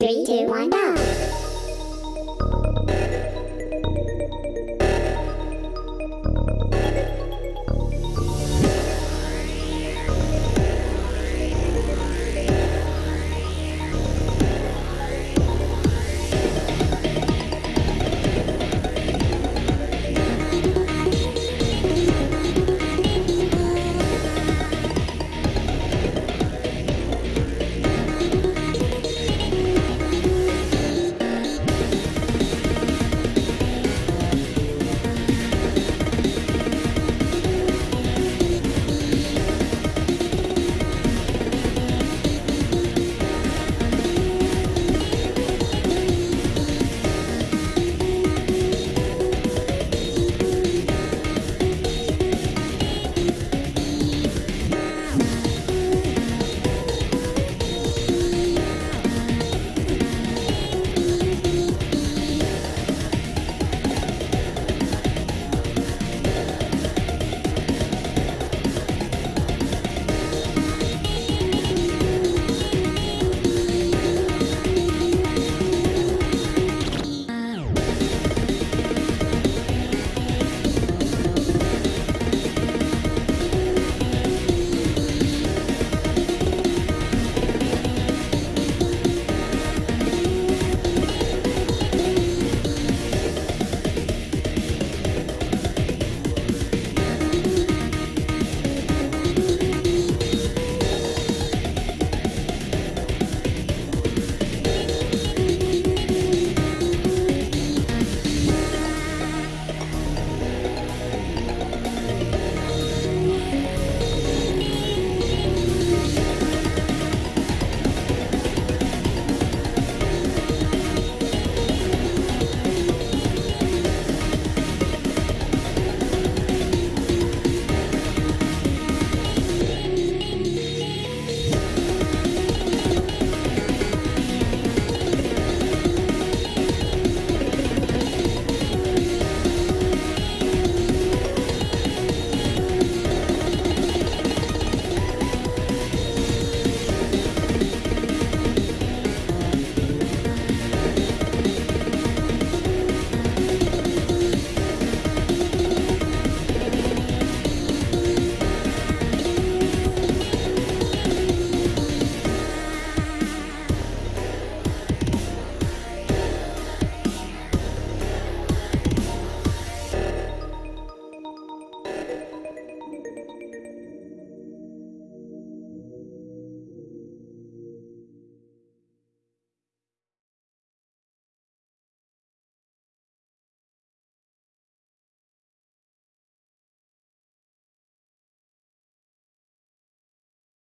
Three, two, one, go.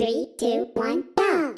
Three, two, one, go.